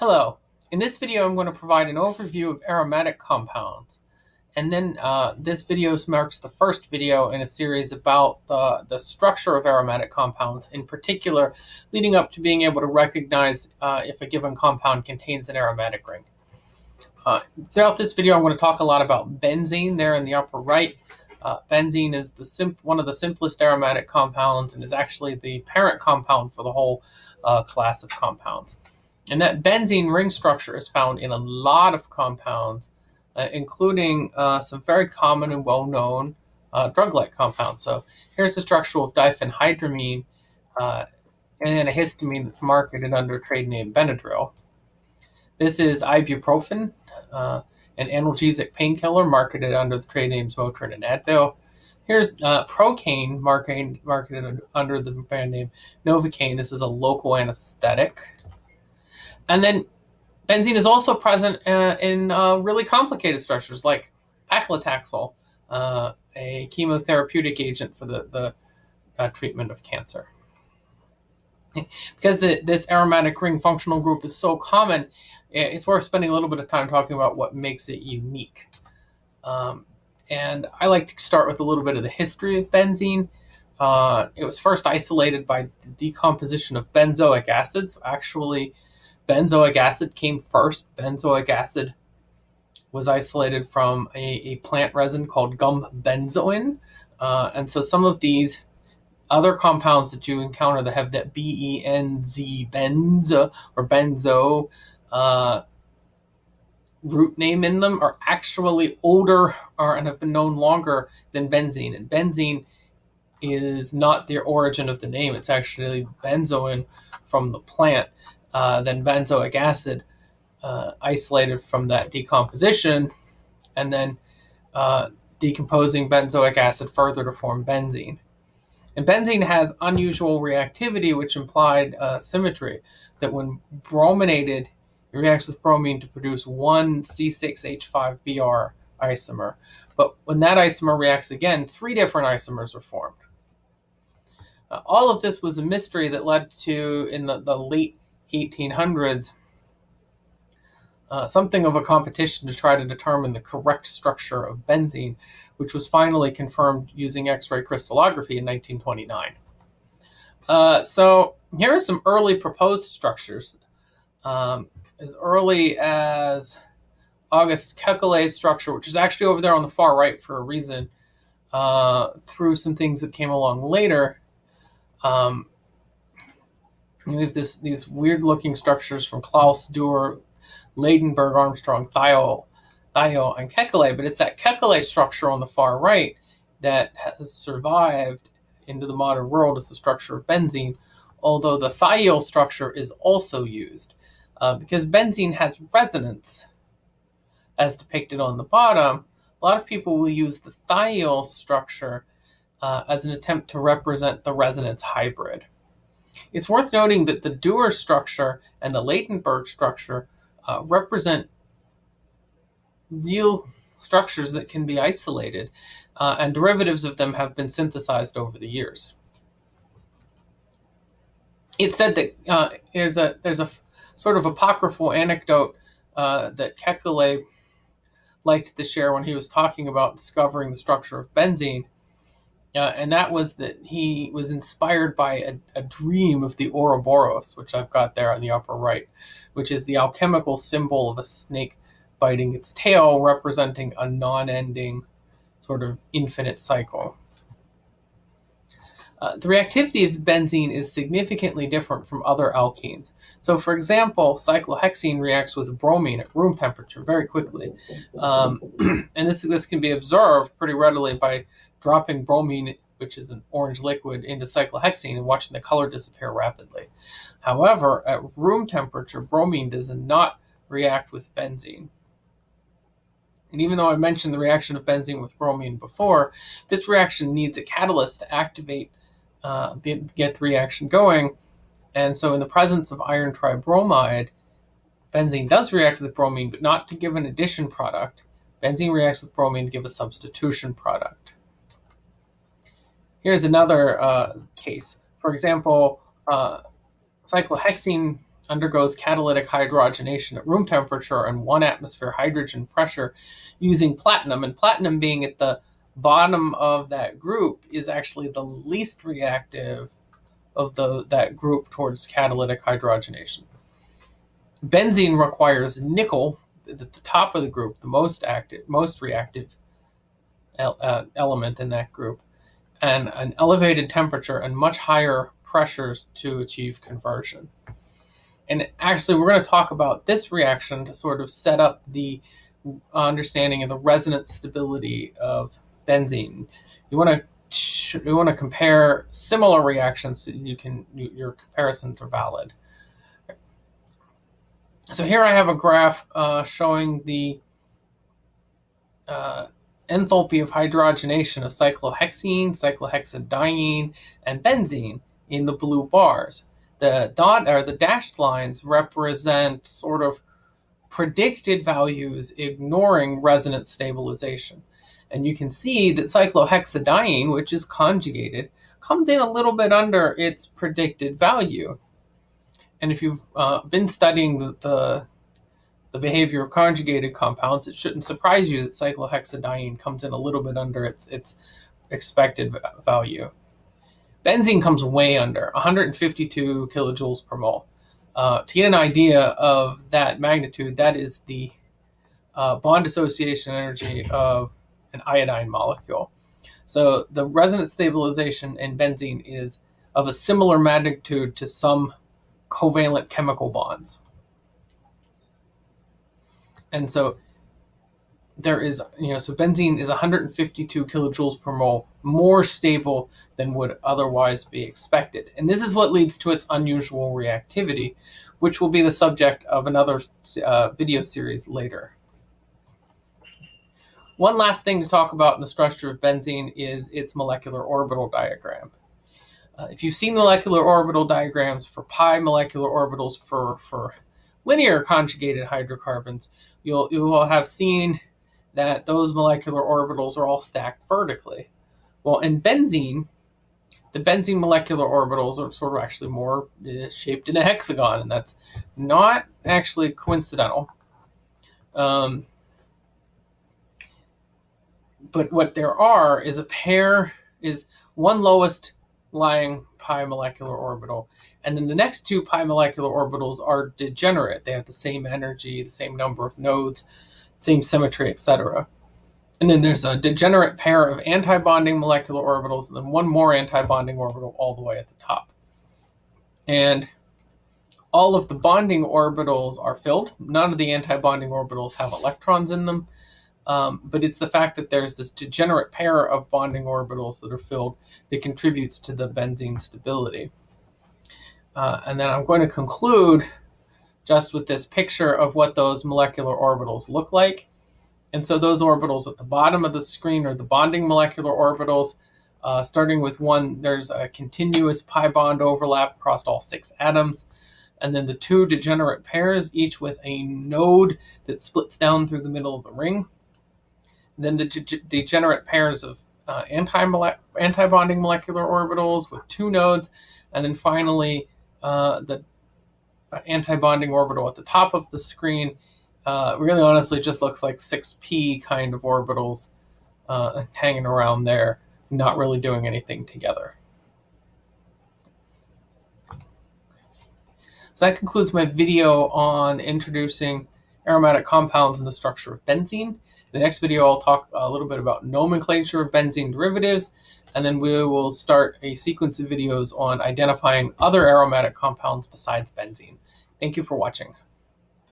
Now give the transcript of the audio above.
Hello. In this video, I'm going to provide an overview of aromatic compounds. And then uh, this video marks the first video in a series about the, the structure of aromatic compounds, in particular, leading up to being able to recognize uh, if a given compound contains an aromatic ring. Uh, throughout this video, I'm going to talk a lot about benzene there in the upper right. Uh, benzene is the one of the simplest aromatic compounds and is actually the parent compound for the whole uh, class of compounds. And that benzene ring structure is found in a lot of compounds, uh, including uh, some very common and well-known uh, drug-like compounds. So here's the structure of diphenhydramine uh, an antihistamine that's marketed under trade name Benadryl. This is ibuprofen, uh, an analgesic painkiller marketed under the trade names Motrin and Advil. Here's uh, Procaine, marketed, marketed under the brand name Novocaine. This is a local anesthetic. And then benzene is also present uh, in uh, really complicated structures like paclitaxel, uh, a chemotherapeutic agent for the, the uh, treatment of cancer. because the, this aromatic ring functional group is so common, it's worth spending a little bit of time talking about what makes it unique. Um, and I like to start with a little bit of the history of benzene. Uh, it was first isolated by the decomposition of benzoic acids. Actually, benzoic acid came first. Benzoic acid was isolated from a, a plant resin called gum benzoin. Uh, and so some of these other compounds that you encounter that have that B-E-N-Z, benzo or benzo uh, root name in them are actually older or, and have been known longer than benzene. And benzene is not the origin of the name. It's actually benzoin from the plant uh, then benzoic acid uh, isolated from that decomposition, and then uh, decomposing benzoic acid further to form benzene. And benzene has unusual reactivity, which implied uh, symmetry, that when brominated, it reacts with bromine to produce one C6H5Br isomer. But when that isomer reacts again, three different isomers are formed. Uh, all of this was a mystery that led to, in the, the late 1800s, uh, something of a competition to try to determine the correct structure of benzene, which was finally confirmed using X-ray crystallography in 1929. Uh, so here are some early proposed structures. Um, as early as August Kekulé's structure, which is actually over there on the far right for a reason, uh, through some things that came along later. Um, we have this these weird looking structures from Claus, Dewar, Ladenburg, Armstrong, Thiele, Thiele, and Kekulé, but it's that Kekulé structure on the far right that has survived into the modern world as the structure of benzene, although the Thiele structure is also used. Uh, because benzene has resonance, as depicted on the bottom, a lot of people will use the Thiele structure uh, as an attempt to represent the resonance hybrid. It's worth noting that the Dewar structure and the Ladenburg structure uh, represent real structures that can be isolated, uh, and derivatives of them have been synthesized over the years. It's said that uh, there's a there's a sort of apocryphal anecdote uh, that Kekulé liked to share when he was talking about discovering the structure of benzene. Uh, and that was that he was inspired by a, a, dream of the Ouroboros, which I've got there on the upper right, which is the alchemical symbol of a snake biting its tail, representing a non-ending sort of infinite cycle. Uh, the reactivity of benzene is significantly different from other alkenes. So for example, cyclohexene reacts with bromine at room temperature very quickly. Um, and this, this can be observed pretty readily by dropping bromine, which is an orange liquid, into cyclohexene and watching the color disappear rapidly. However, at room temperature, bromine does not react with benzene. And even though I mentioned the reaction of benzene with bromine before, this reaction needs a catalyst to activate, uh, the, get the reaction going. And so in the presence of iron tribromide, benzene does react with bromine, but not to give an addition product. Benzene reacts with bromine to give a substitution product. Here's another uh, case. For example, uh, cyclohexene undergoes catalytic hydrogenation at room temperature and one atmosphere hydrogen pressure using platinum. And platinum being at the bottom of that group is actually the least reactive of the that group towards catalytic hydrogenation. Benzene requires nickel at the top of the group, the most active, most reactive uh, element in that group, and an elevated temperature and much higher pressures to achieve conversion. And actually, we're going to talk about this reaction to sort of set up the understanding of the resonance stability of benzene. You want to you want to compare similar reactions so you can your comparisons are valid. So here I have a graph uh, showing the uh, enthalpy of hydrogenation of cyclohexene, cyclohexadiene, and benzene in the blue bars. The dot or the dashed lines represent sort of predicted values ignoring resonance stabilization. And you can see that cyclohexadiene, which is conjugated, comes in a little bit under its predicted value. And if you've uh, been studying the, the, the behavior of conjugated compounds, it shouldn't surprise you that cyclohexadiene comes in a little bit under its, its expected value. Benzene comes way under, 152 kilojoules per mole. Uh, to get an idea of that magnitude, that is the uh, bond dissociation energy of an iodine molecule. So the resonance stabilization in benzene is of a similar magnitude to some covalent chemical bonds. And so there is, you know, so benzene is 152 kilojoules per mole more stable than would otherwise be expected. And this is what leads to its unusual reactivity, which will be the subject of another uh, video series later. One last thing to talk about in the structure of benzene is its molecular orbital diagram. Uh, if you've seen molecular orbital diagrams for pi molecular orbitals for, for linear conjugated hydrocarbons, you'll, you will have seen that those molecular orbitals are all stacked vertically. Well, in benzene, the benzene molecular orbitals are sort of actually more uh, shaped in a hexagon, and that's not actually coincidental. Um, but what there are is a pair, is one lowest lying pi molecular orbital, and then the next two pi molecular orbitals are degenerate. They have the same energy, the same number of nodes, same symmetry, etc. And then there's a degenerate pair of antibonding molecular orbitals, and then one more antibonding orbital all the way at the top. And all of the bonding orbitals are filled. None of the antibonding orbitals have electrons in them. Um, but it's the fact that there's this degenerate pair of bonding orbitals that are filled that contributes to the benzene stability. Uh, and then I'm going to conclude just with this picture of what those molecular orbitals look like. And so those orbitals at the bottom of the screen are the bonding molecular orbitals. Uh, starting with one, there's a continuous pi bond overlap across all six atoms. And then the two degenerate pairs, each with a node that splits down through the middle of the ring. Then the de degenerate pairs of uh, anti-bonding molecular orbitals with two nodes. And then finally, uh, the anti-bonding orbital at the top of the screen uh, really honestly just looks like 6p kind of orbitals uh, hanging around there, not really doing anything together. So that concludes my video on introducing aromatic compounds and the structure of benzene. In the next video, I'll talk a little bit about nomenclature of benzene derivatives, and then we will start a sequence of videos on identifying other aromatic compounds besides benzene. Thank you for watching.